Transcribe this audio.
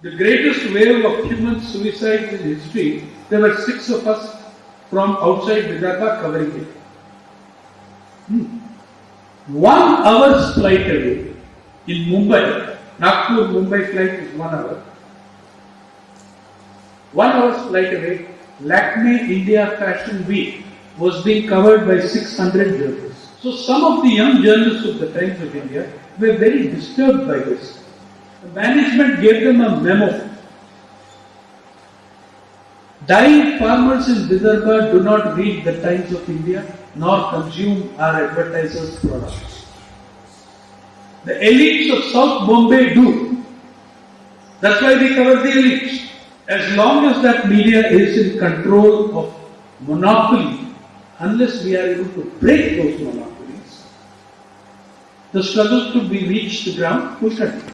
The greatest wave of human suicides in history, there were six of us from outside Vidarbha covering it. Hmm. One hour's flight away in Mumbai, Nagpur Mumbai flight is one hour. One hour's flight away, Lakme India Fashion Week was being covered by 600 journalists. So some of the young journalists of the Times of India were very disturbed by this. The management gave them a memo. Dying farmers in Vidarbha do not read the Times of India nor consume our advertisers' products. The elites of South Bombay do. That's why we cover the elites. As long as that media is in control of monopoly, unless we are able to break those monopolies, the struggle to be reached the ground will continue.